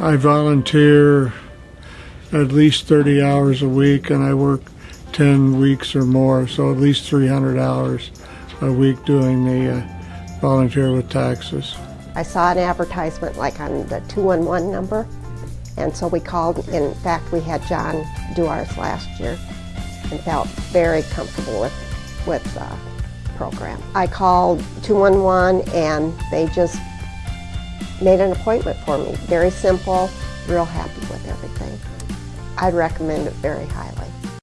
I volunteer at least 30 hours a week and I work 10 weeks or more, so at least 300 hours a week doing the uh, volunteer with taxes. I saw an advertisement like on the 211 number, and so we called. In fact, we had John do ours last year and felt very comfortable with, with the program. I called 211 and they just made an appointment for me. Very simple, real happy with everything. I'd recommend it very highly.